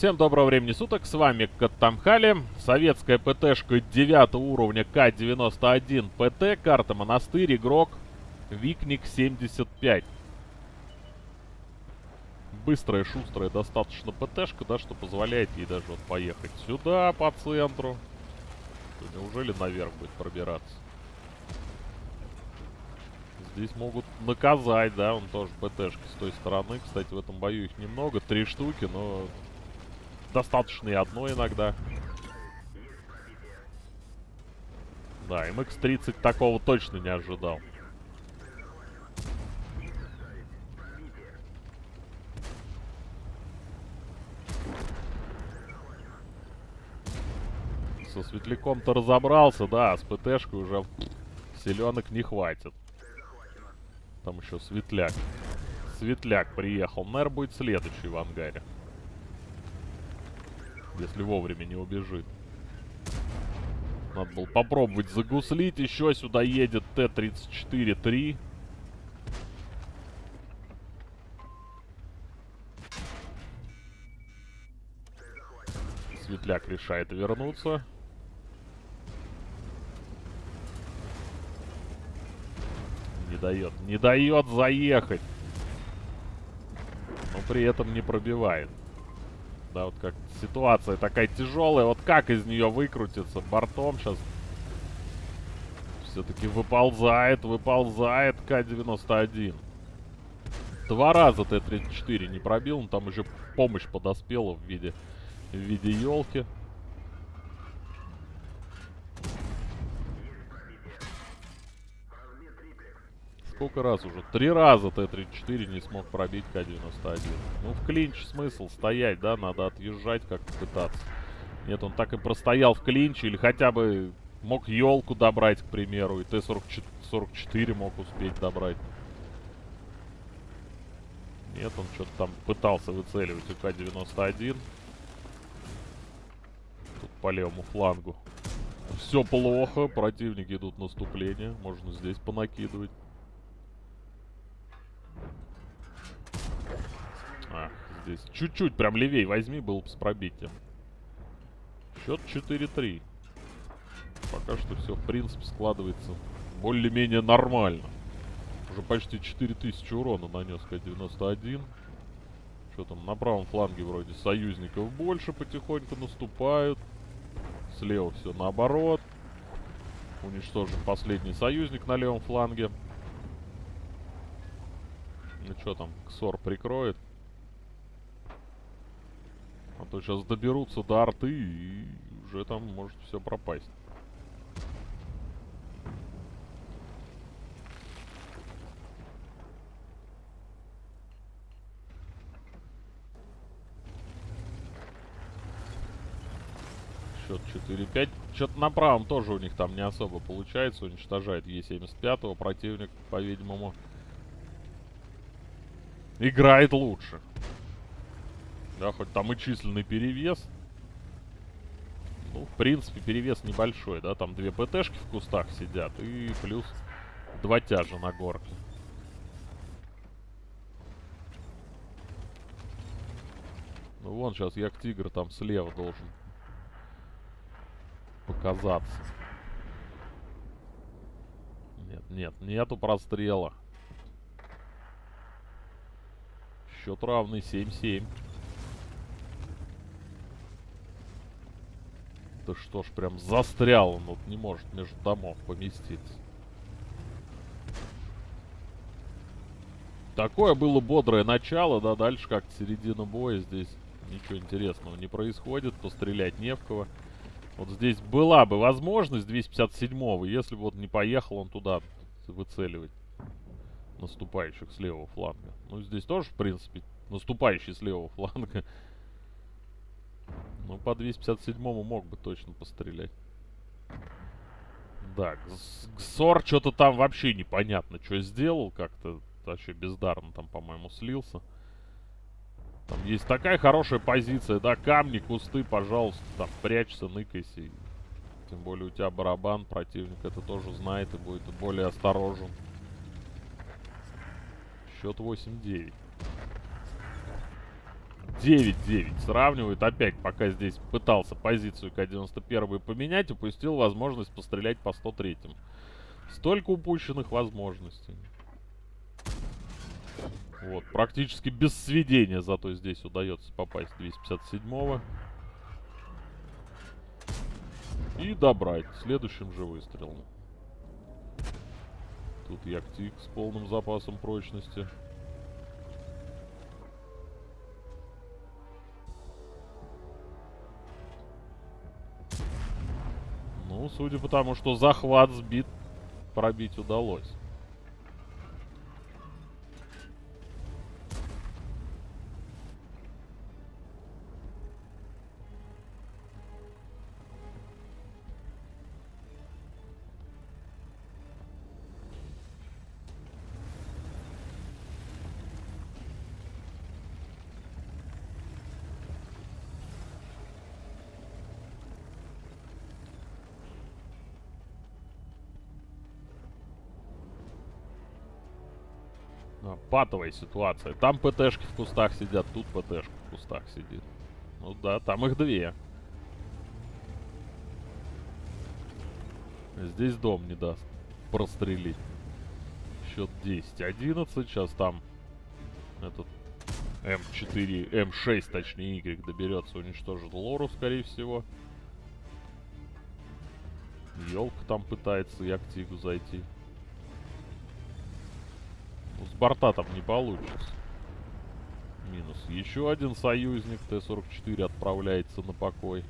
Всем доброго времени суток, с вами Каттамхали, советская ПТшка 9 уровня К-91 ПТ, карта Монастырь, игрок Викник 75. Быстрая, шустрая достаточно ПТшка, да, что позволяет ей даже вот поехать сюда, по центру. Неужели наверх будет пробираться? Здесь могут наказать, да, он тоже ПТшки с той стороны. Кстати, в этом бою их немного, три штуки, но достаточно и одной иногда. Да, MX-30 такого точно не ожидал. Со светляком-то разобрался, да, а с ПТшкой уже селенок не хватит. Там еще светляк. Светляк приехал. Наверное, будет следующий в ангаре. Если вовремя не убежит. Надо было попробовать загуслить. Еще сюда едет Т-34-3. Светляк решает вернуться. Не дает. Не дает заехать. Но при этом не пробивает. Да, вот как ситуация такая тяжелая. Вот как из нее выкрутиться? Бортом сейчас все-таки выползает, выползает К-91. Два раза Т-34 не пробил, но там еще помощь подоспела в виде, в виде елки. Сколько раз уже? Три раза Т-34 не смог пробить К-91. Ну, в клинч смысл стоять, да? Надо отъезжать как-то пытаться. Нет, он так и простоял в клинче. Или хотя бы мог елку добрать, к примеру. И Т-44 мог успеть добрать. Нет, он что-то там пытался выцеливать у К-91. Тут по левому флангу. Все плохо. Противники идут наступление. Можно здесь понакидывать. Здесь. Чуть-чуть прям левей возьми, был бы с пробитием. Счет 4-3. Пока что все, в принципе, складывается более-менее нормально. Уже почти 4000 урона нанес К-91. Что там, на правом фланге вроде союзников больше потихоньку наступают. Слева все наоборот. Уничтожен последний союзник на левом фланге. Ну что там, Ксор прикроет. А то сейчас доберутся до арты и уже там может все пропасть. Счет 4-5. Что-то на правом тоже у них там не особо получается. Уничтожает Е75. Противник, по-видимому, играет лучше. Да, хоть там и численный перевес. Ну, в принципе, перевес небольшой, да. Там две ПТшки в кустах сидят и плюс два тяжа на горке. Ну, вон сейчас Як-Тигр там слева должен показаться. Нет, нет, нету прострела. Счет равный 7-7. Да что ж, прям застрял он, вот не может между домов поместиться. Такое было бодрое начало, да, дальше как-то середина боя здесь ничего интересного не происходит, пострелять не в кого. Вот здесь была бы возможность 257-го, если бы вот не поехал он туда выцеливать наступающих с левого фланга. Ну, здесь тоже, в принципе, наступающий с левого фланга ну, по 257-му мог бы точно пострелять. Да, Гсор что-то там вообще непонятно, что сделал. Как-то вообще бездарно там, по-моему, слился. Там есть такая хорошая позиция, да, камни, кусты, пожалуйста, там, прячься, ныкайся. Тем более у тебя барабан, противник это тоже знает и будет более осторожен. Счет 8-9. 9-9 сравнивают. Опять, пока здесь пытался позицию К-91 поменять, упустил возможность пострелять по 103-м. Столько упущенных возможностей. Вот, практически без сведения, зато здесь удается попасть 257-го. И добрать следующим же выстрелом. Тут Яктик с полным запасом прочности. Судя по тому, что захват сбит, пробить удалось. Патовая ситуация. Там ПТшки в кустах сидят, тут ПТшка в кустах сидит. Ну да, там их две. Здесь дом не даст прострелить. Счет 10-11. Сейчас там этот М4, М6, точнее, Y доберется, уничтожит Лору, скорее всего. Елка там пытается и активу зайти. Борта там не получится. Минус. Еще один союзник Т-44 отправляется на покой.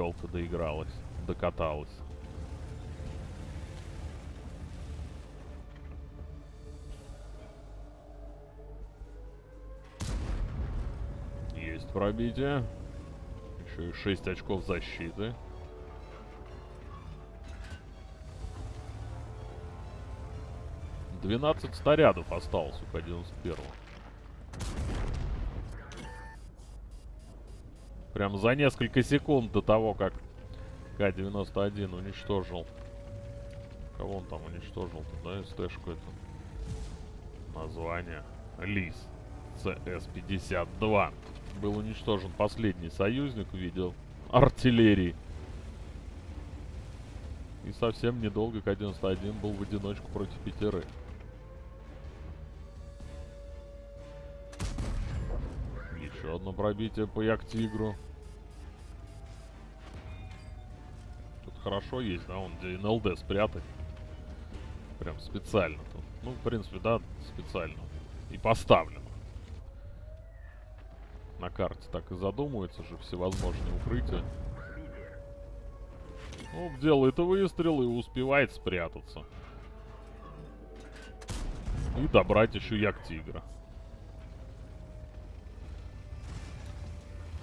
Елка доигралась, докаталась. Есть пробитие. Еще и 6 очков защиты. Двенадцать снарядов осталось у К-91. Прям за несколько секунд до того, как К-91 уничтожил. Кого он там уничтожил? Да, СТ-шку это. Название. Лис. ЦС-52. Был уничтожен последний союзник в виде артиллерии. И совсем недолго К-91 был в одиночку против пятерых. Еще одно пробитие по Як-Тигру. Тут хорошо есть, да, он где НЛД спрятать. Прям специально тут. Ну, в принципе, да, специально. И поставлено. На карте так и задумывается же всевозможные укрытия. Ну, делает выстрел и успевает спрятаться. И добрать еще Як-Тигра.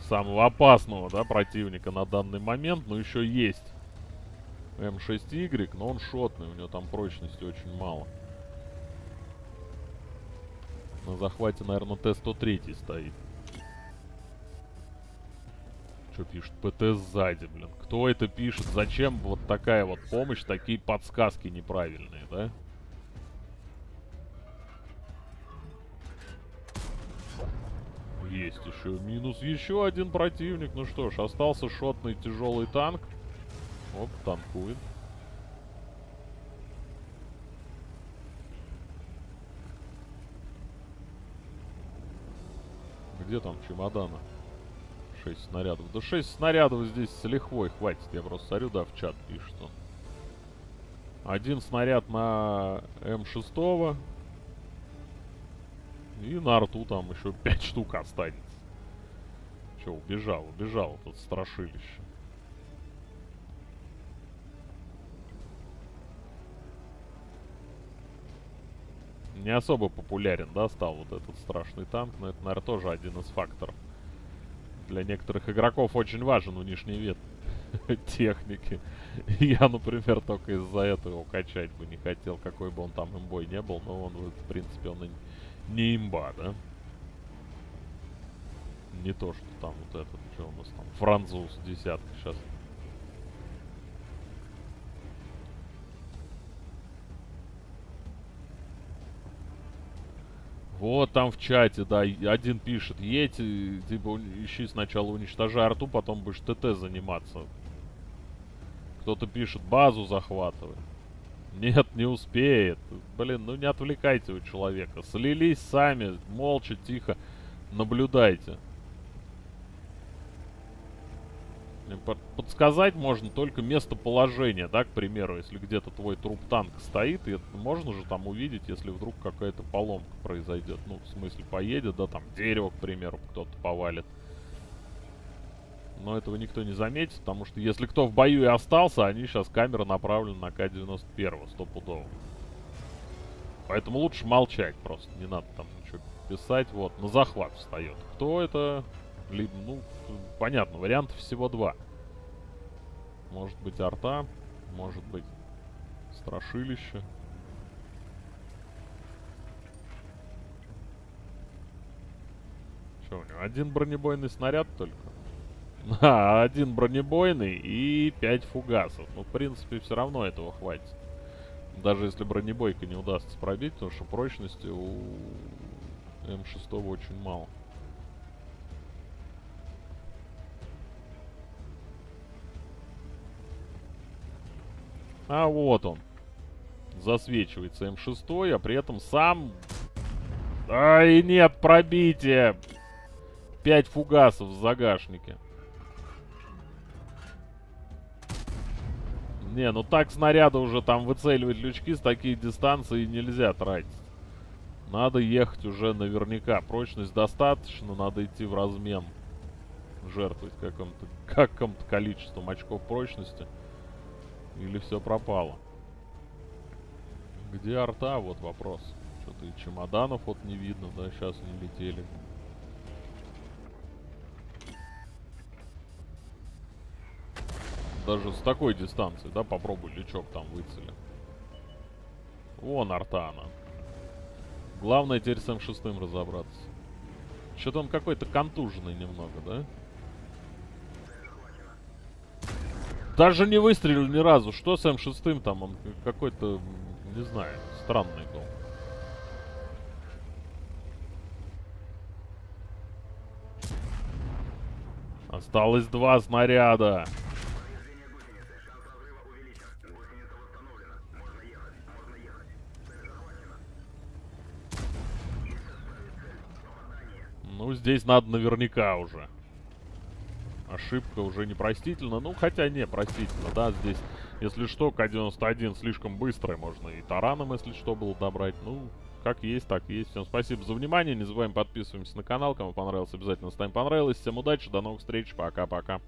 Самого опасного, да, противника на данный момент. Но еще есть М6Y, но он шотный, у него там прочности очень мало. На захвате, наверное, Т-103 стоит. Что пишет? ПТ сзади, блин. Кто это пишет? Зачем вот такая вот помощь, такие подсказки неправильные, да? Есть еще минус. Еще один противник. Ну что ж, остался шотный тяжелый танк. Оп, танкует. Где там чемоданы? 6 снарядов. Да 6 снарядов здесь с лихвой хватит. Я просто смотрю, да, в чат пишет он. Один снаряд на М6. И на рту там еще 5 штук останется. Че, убежал, убежал тут страшилище. Не особо популярен, да, стал вот этот страшный танк, но это, наверное, тоже один из факторов. Для некоторых игроков очень важен у нижний вид. техники. Я, например, только из-за этого качать бы не хотел, какой бы он там имбой не был, но он, в принципе, он не имба, да? Не то, что там вот этот, что у нас там, француз десятка сейчас. Вот там в чате, да, один пишет, едь, типа, ищи сначала уничтожай арту, потом будешь ТТ заниматься. Кто-то пишет, базу захватывай. Нет, не успеет. Блин, ну не отвлекайте у человека. Слились сами, молча, тихо, наблюдайте. Подсказать можно только местоположение, да, к примеру, если где-то твой труп-танк стоит, и это можно же там увидеть, если вдруг какая-то поломка произойдет. Ну, в смысле, поедет, да, там дерево, к примеру, кто-то повалит. Но этого никто не заметит, потому что если кто в бою и остался, они сейчас камера направлена на К-91, стопудово. Поэтому лучше молчать просто, не надо там ничего писать. Вот, на захват встает. Кто это? Либо, ну, понятно, вариантов всего два. Может быть арта, может быть страшилище. Что у него? Один бронебойный снаряд только? А, один бронебойный и пять фугасов. Ну, в принципе, все равно этого хватит. Даже если бронебойка не удастся пробить, потому что прочности у М6 очень мало. А вот он. Засвечивается М6, а при этом сам... Ай, нет, пробитие! Пять фугасов в загашнике. Не, ну так снаряда уже там выцеливать лючки с таких дистанций нельзя тратить. Надо ехать уже наверняка. Прочность достаточно, надо идти в размен. Жертвовать каким-то каким количеством очков прочности. Или все пропало? Где арта? Вот вопрос. Что-то и чемоданов вот не видно, да, сейчас не летели. Даже с такой дистанции, да, попробуй лючок там выцели. Вон Артана. Главное теперь с М6 разобраться. Что-то он какой-то контуженный немного, да? Даже не выстрелил ни разу. Что с М6 там? Он какой-то, не знаю, странный был. Осталось два снаряда. Здесь надо наверняка уже. Ошибка уже непростительна. Ну, хотя не, простительно, да, здесь, если что, К-91 слишком быстрый, можно и тараном, если что, было добрать. Ну, как есть, так есть. Всем спасибо за внимание, не забываем подписываемся на канал, кому понравилось, обязательно ставим понравилось. Всем удачи, до новых встреч, пока-пока.